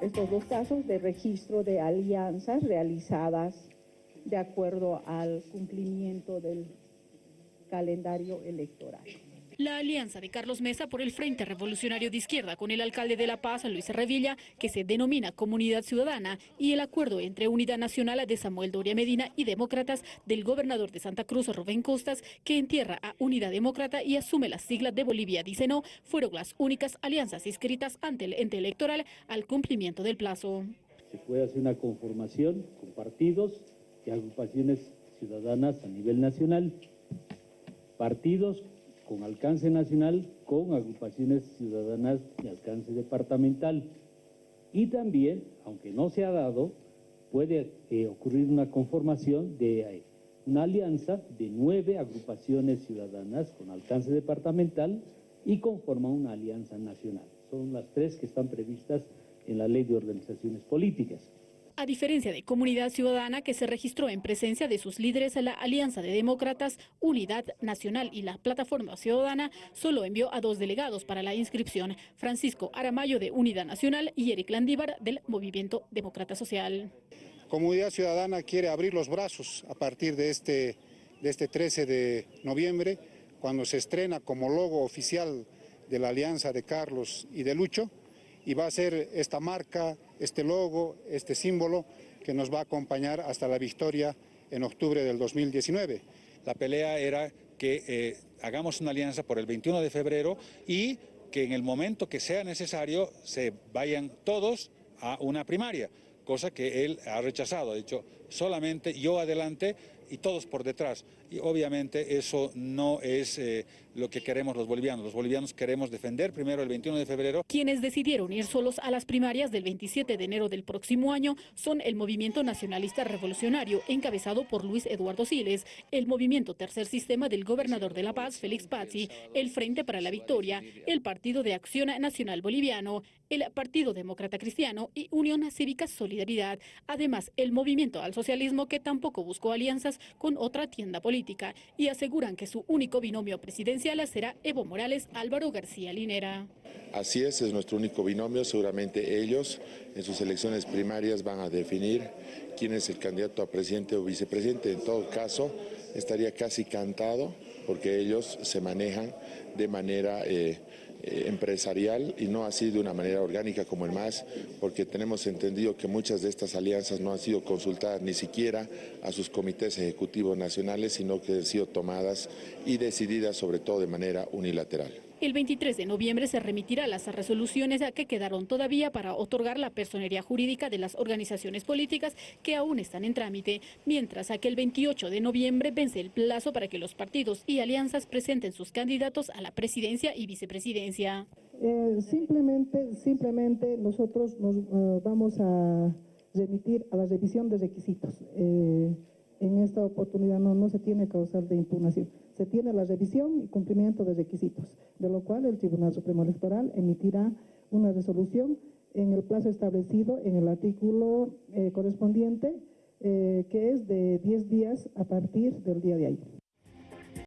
estos dos casos de registro de alianzas realizadas de acuerdo al cumplimiento del calendario electoral. La alianza de Carlos Mesa por el Frente Revolucionario de Izquierda con el alcalde de La Paz, Luis Revilla, que se denomina Comunidad Ciudadana, y el acuerdo entre Unidad Nacional de Samuel Doria Medina y Demócratas del gobernador de Santa Cruz, Rubén Costas, que entierra a Unidad Demócrata y asume las siglas de Bolivia, dice no, fueron las únicas alianzas inscritas ante el ente electoral al cumplimiento del plazo. Se puede hacer una conformación con partidos y agrupaciones ciudadanas a nivel nacional, partidos con alcance nacional, con agrupaciones ciudadanas de alcance departamental. Y también, aunque no se ha dado, puede eh, ocurrir una conformación de eh, una alianza de nueve agrupaciones ciudadanas con alcance departamental y conforma una alianza nacional. Son las tres que están previstas en la Ley de Organizaciones Políticas. A diferencia de Comunidad Ciudadana, que se registró en presencia de sus líderes a la Alianza de Demócratas, Unidad Nacional y la Plataforma Ciudadana, solo envió a dos delegados para la inscripción, Francisco Aramayo de Unidad Nacional y Eric Landívar del Movimiento Demócrata Social. Comunidad Ciudadana quiere abrir los brazos a partir de este, de este 13 de noviembre, cuando se estrena como logo oficial de la Alianza de Carlos y de Lucho, y va a ser esta marca, este logo, este símbolo que nos va a acompañar hasta la victoria en octubre del 2019. La pelea era que eh, hagamos una alianza por el 21 de febrero y que en el momento que sea necesario se vayan todos a una primaria, cosa que él ha rechazado. Ha dicho, solamente yo adelante y todos por detrás. Y obviamente eso no es eh, lo que queremos los bolivianos. Los bolivianos queremos defender primero el 21 de febrero. Quienes decidieron ir solos a las primarias del 27 de enero del próximo año son el Movimiento Nacionalista Revolucionario, encabezado por Luis Eduardo Siles, el Movimiento Tercer Sistema del Gobernador de La Paz, Félix Pazzi, el Frente para la Victoria, el Partido de Acción Nacional Boliviano, el Partido Demócrata Cristiano y Unión Cívica Solidaridad. Además, el Movimiento al Socialismo, que tampoco buscó alianzas con otra tienda política, y aseguran que su único binomio presidencial será Evo Morales Álvaro García Linera. Así es, es nuestro único binomio, seguramente ellos en sus elecciones primarias van a definir quién es el candidato a presidente o vicepresidente. En todo caso, estaría casi cantado porque ellos se manejan de manera eh, eh, empresarial y no así de una manera orgánica como el MAS, porque tenemos entendido que muchas de estas alianzas no han sido consultadas ni siquiera a sus comités ejecutivos nacionales, sino que han sido tomadas y decididas sobre todo de manera unilateral. El 23 de noviembre se remitirá las resoluciones que quedaron todavía para otorgar la personería jurídica de las organizaciones políticas que aún están en trámite, mientras que el 28 de noviembre vence el plazo para que los partidos y alianzas presenten sus candidatos a la presidencia y vicepresidencia. Eh, simplemente, simplemente nosotros nos eh, vamos a remitir a la revisión de requisitos. Eh, en esta oportunidad no, no se tiene causal de impugnación se tiene la revisión y cumplimiento de requisitos, de lo cual el Tribunal Supremo Electoral emitirá una resolución en el plazo establecido en el artículo eh, correspondiente, eh, que es de 10 días a partir del día de ahí.